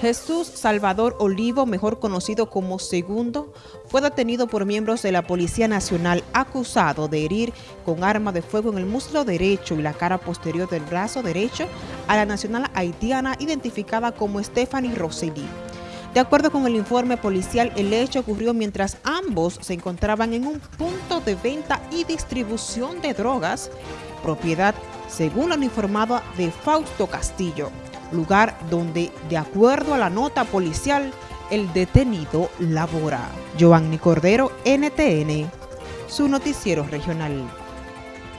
Jesús Salvador Olivo, mejor conocido como Segundo, fue detenido por miembros de la Policía Nacional acusado de herir con arma de fuego en el muslo derecho y la cara posterior del brazo derecho a la nacional haitiana identificada como Stephanie Rosselli. De acuerdo con el informe policial, el hecho ocurrió mientras ambos se encontraban en un punto de venta y distribución de drogas, propiedad, según lo informado, de Fausto Castillo lugar donde, de acuerdo a la nota policial, el detenido labora. Giovanni Cordero, NTN, su noticiero regional.